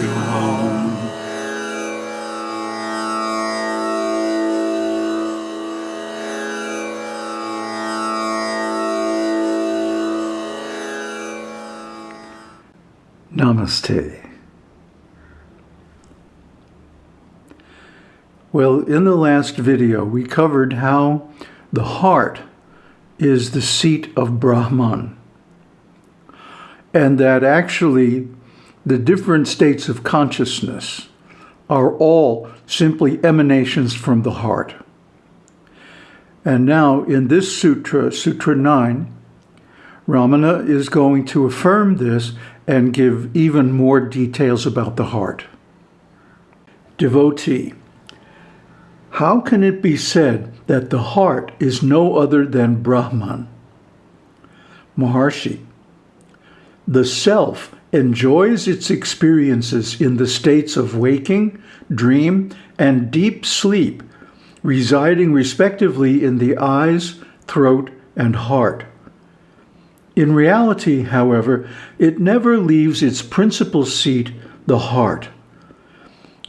you home. Namaste. Well, in the last video, we covered how the heart is the seat of Brahman. And that actually the different states of consciousness are all simply emanations from the heart. And now in this sutra, Sutra 9, Ramana is going to affirm this and give even more details about the heart. Devotee, how can it be said that the heart is no other than Brahman? Maharshi, the self enjoys its experiences in the states of waking, dream, and deep sleep, residing respectively in the eyes, throat, and heart. In reality, however, it never leaves its principal seat, the heart.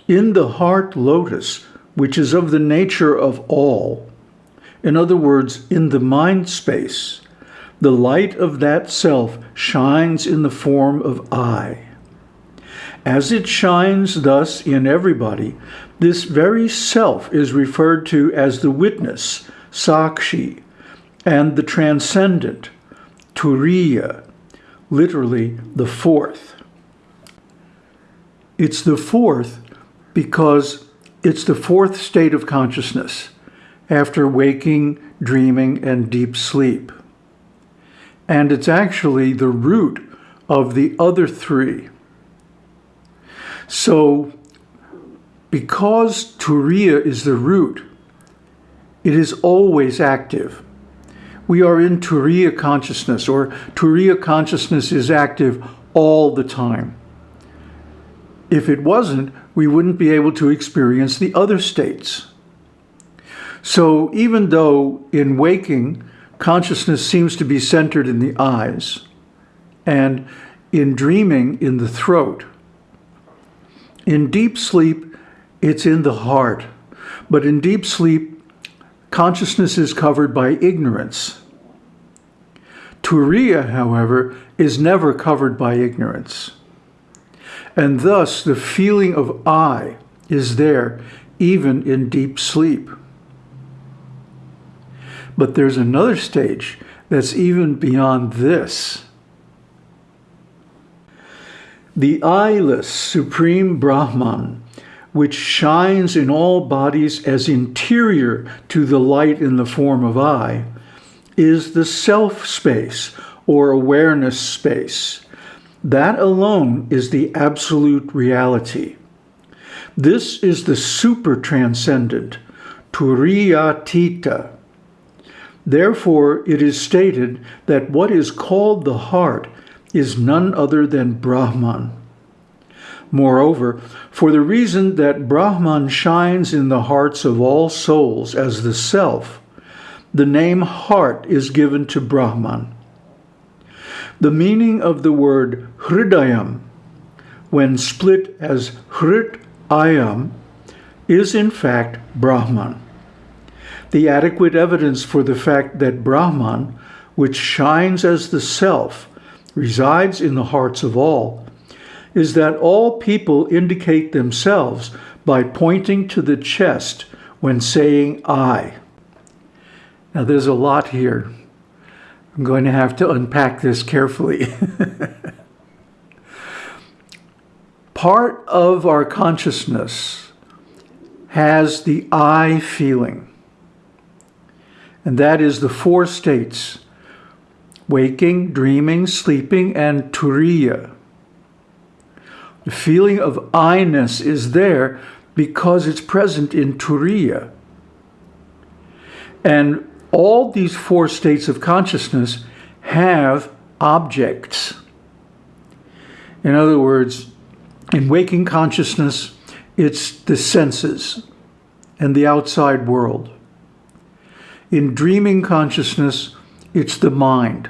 In the heart lotus, which is of the nature of all, in other words, in the mind space, the light of that self shines in the form of I. As it shines thus in everybody, this very self is referred to as the witness, Sakshi, and the transcendent, Turiya, literally the fourth. It's the fourth because it's the fourth state of consciousness after waking, dreaming, and deep sleep. And it's actually the root of the other three. So because Turiya is the root, it is always active we are in Turiya consciousness, or Turiya consciousness is active all the time. If it wasn't, we wouldn't be able to experience the other states. So even though in waking, consciousness seems to be centered in the eyes, and in dreaming in the throat, in deep sleep, it's in the heart. But in deep sleep, consciousness is covered by ignorance. Turiya, however, is never covered by ignorance. And thus the feeling of I is there even in deep sleep. But there's another stage that's even beyond this. The I-less Supreme Brahman, which shines in all bodies as interior to the light in the form of I, is the self space or awareness space. That alone is the absolute reality. This is the super transcendent, Turiyatita. Therefore, it is stated that what is called the heart is none other than Brahman. Moreover, for the reason that Brahman shines in the hearts of all souls as the self, the name heart is given to Brahman. The meaning of the word hridayam, when split as hrit ayam, is in fact Brahman. The adequate evidence for the fact that Brahman, which shines as the self, resides in the hearts of all, is that all people indicate themselves by pointing to the chest when saying I. Now there's a lot here. I'm going to have to unpack this carefully. Part of our consciousness has the I feeling. And that is the four states, waking, dreaming, sleeping, and turiya. The feeling of I-ness is there because it's present in turiya. And all these four states of consciousness have objects. In other words, in waking consciousness, it's the senses and the outside world. In dreaming consciousness, it's the mind.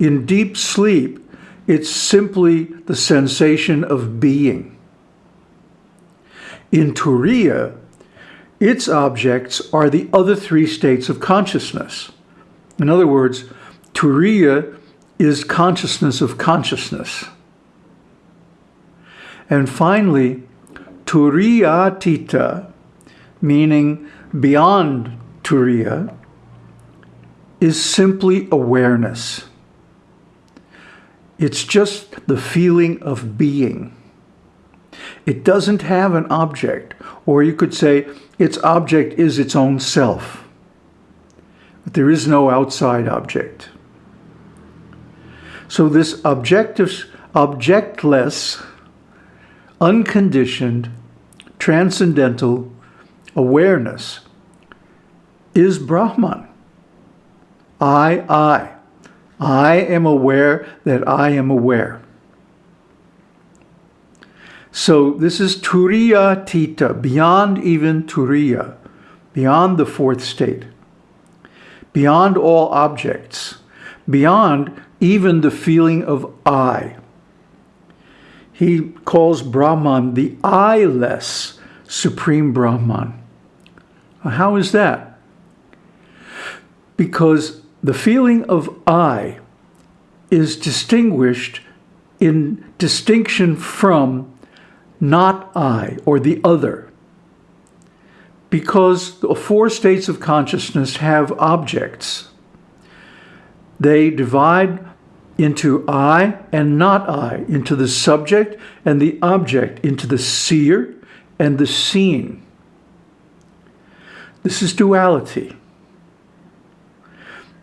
In deep sleep, it's simply the sensation of being. In Turiya, its objects are the other three states of consciousness. In other words, Turiya is consciousness of consciousness. And finally, Turiyatita, meaning beyond Turiya, is simply awareness. It's just the feeling of being. It doesn't have an object, or you could say its object is its own self. But there is no outside object. So this objective, objectless, unconditioned, transcendental awareness is Brahman. I, I. I am aware that I am aware. So this is Turiyatita, beyond even Turiya, beyond the fourth state, beyond all objects, beyond even the feeling of I. He calls Brahman the I-less Supreme Brahman. How is that? Because the feeling of I is distinguished in distinction from not I or the other. Because the four states of consciousness have objects. They divide into I and not I, into the subject and the object, into the seer and the seen. This is duality.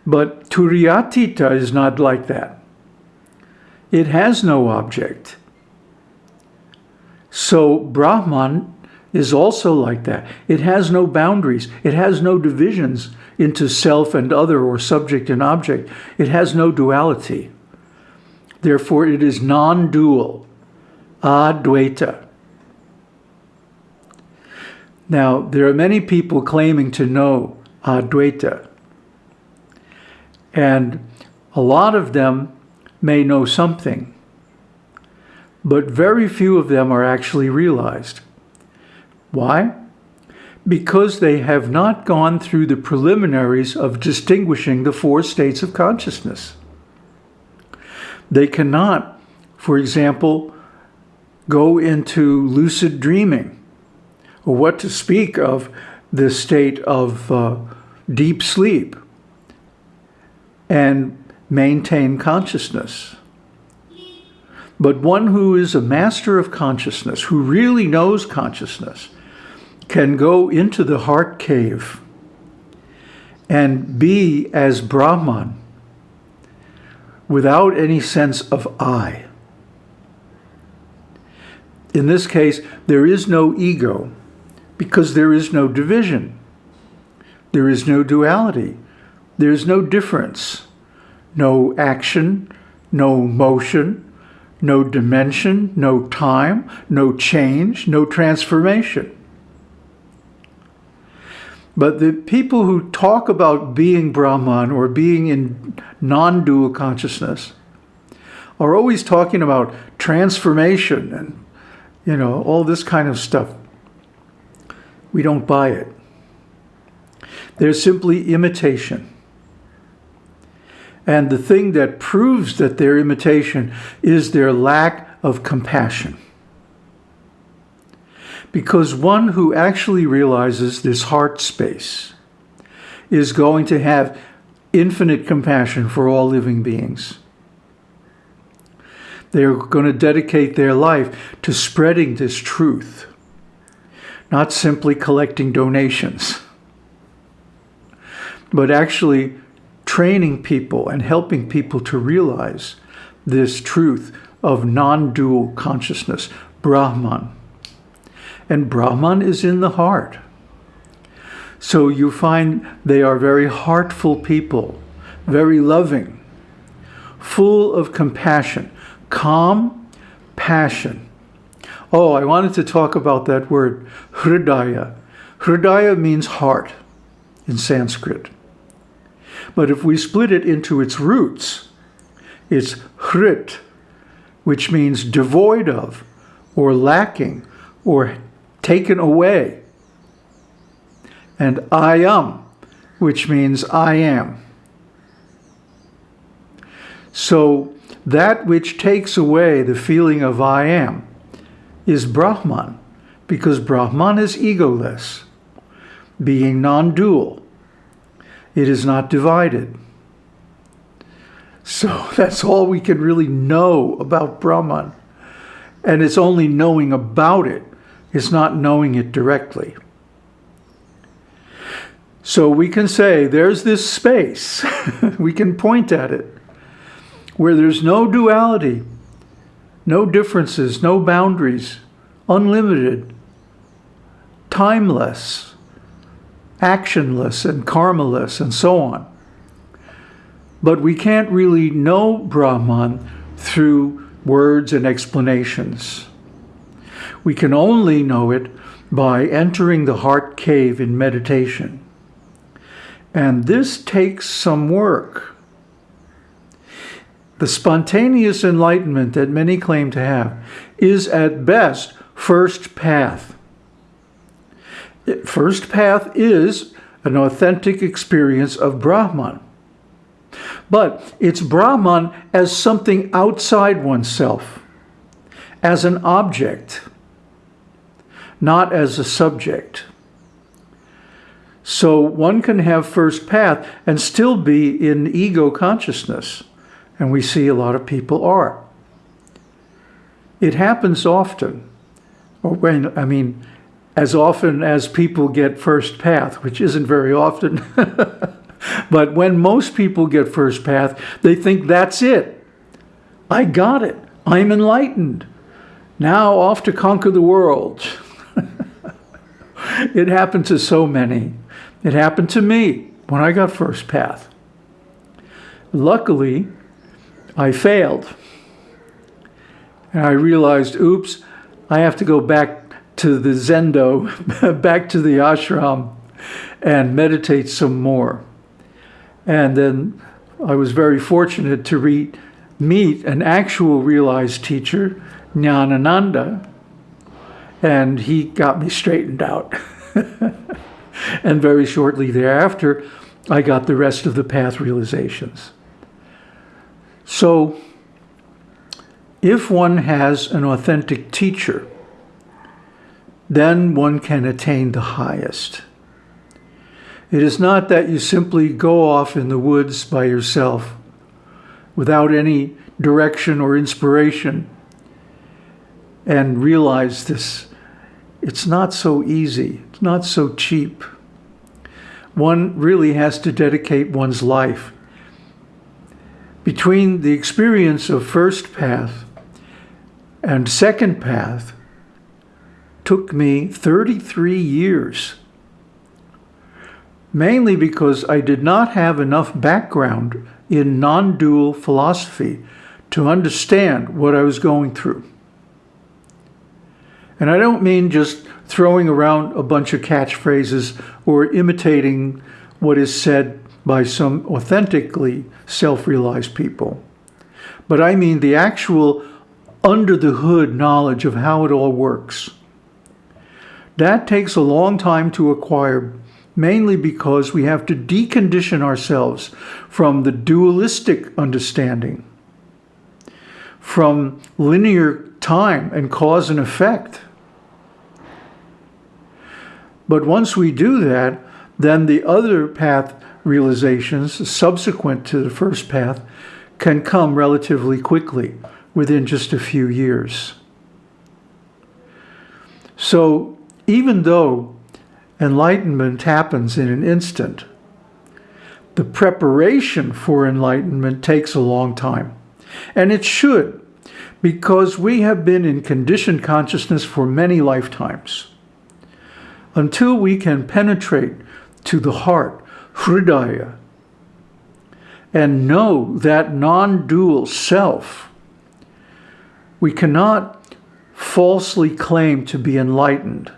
But Turiyatita is not like that. It has no object. So Brahman is also like that. It has no boundaries. It has no divisions into self and other or subject and object. It has no duality. Therefore, it is non-dual, advaita. Now, there are many people claiming to know advaita. And a lot of them may know something, but very few of them are actually realized. Why? Because they have not gone through the preliminaries of distinguishing the four states of consciousness. They cannot, for example, go into lucid dreaming, or what to speak of the state of uh, deep sleep and maintain consciousness. But one who is a master of consciousness, who really knows consciousness, can go into the heart cave and be as Brahman without any sense of I. In this case, there is no ego because there is no division. There is no duality. There's no difference, no action, no motion, no dimension, no time, no change, no transformation. But the people who talk about being Brahman or being in non-dual consciousness are always talking about transformation and, you know, all this kind of stuff. We don't buy it. They're simply imitation. And the thing that proves that they're imitation is their lack of compassion. Because one who actually realizes this heart space is going to have infinite compassion for all living beings. They're going to dedicate their life to spreading this truth, not simply collecting donations, but actually training people and helping people to realize this truth of non-dual consciousness, Brahman. And Brahman is in the heart. So you find they are very heartful people, very loving, full of compassion, calm, passion. Oh, I wanted to talk about that word, hridaya. Hridaya means heart in Sanskrit. But if we split it into its roots, it's hrit, which means devoid of, or lacking, or taken away. And ayam, which means I am. So that which takes away the feeling of I am is Brahman, because Brahman is egoless, being non-dual. It is not divided. So that's all we can really know about Brahman. And it's only knowing about it. It's not knowing it directly. So we can say there's this space. we can point at it where there's no duality, no differences, no boundaries, unlimited, timeless, actionless and karmaless and so on. But we can't really know Brahman through words and explanations. We can only know it by entering the heart cave in meditation. And this takes some work. The spontaneous enlightenment that many claim to have is at best first path. First path is an authentic experience of Brahman. But it's Brahman as something outside oneself, as an object, not as a subject. So one can have first path and still be in ego consciousness. And we see a lot of people are. It happens often. Oh, or when, I mean, as often as people get first path, which isn't very often. but when most people get first path, they think that's it. I got it. I'm enlightened. Now off to conquer the world. it happened to so many. It happened to me when I got first path. Luckily, I failed. And I realized, oops, I have to go back to the Zendo, back to the ashram and meditate some more. And then I was very fortunate to read, meet an actual realized teacher, Nyanananda, and he got me straightened out. and very shortly thereafter, I got the rest of the path realizations. So if one has an authentic teacher, then one can attain the highest. It is not that you simply go off in the woods by yourself without any direction or inspiration and realize this. It's not so easy. It's not so cheap. One really has to dedicate one's life. Between the experience of first path and second path, took me 33 years, mainly because I did not have enough background in non-dual philosophy to understand what I was going through. And I don't mean just throwing around a bunch of catchphrases or imitating what is said by some authentically self-realized people. But I mean the actual under the hood knowledge of how it all works. That takes a long time to acquire, mainly because we have to decondition ourselves from the dualistic understanding, from linear time and cause and effect. But once we do that, then the other path realizations subsequent to the first path can come relatively quickly, within just a few years. So even though enlightenment happens in an instant, the preparation for enlightenment takes a long time. And it should, because we have been in conditioned consciousness for many lifetimes. Until we can penetrate to the heart, hridaya, and know that non-dual self, we cannot falsely claim to be enlightened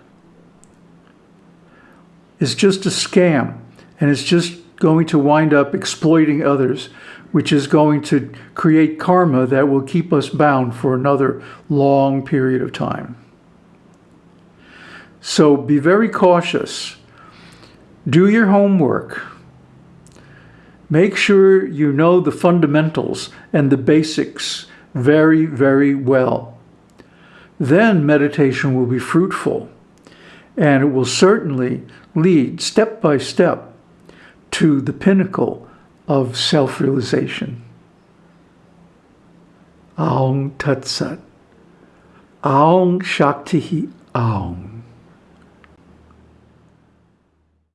is just a scam and it's just going to wind up exploiting others which is going to create karma that will keep us bound for another long period of time. So be very cautious. Do your homework. Make sure you know the fundamentals and the basics very, very well. Then meditation will be fruitful and it will certainly lead step by step to the pinnacle of self-realization. Aung Tat Sat. Aung Shakti Aung.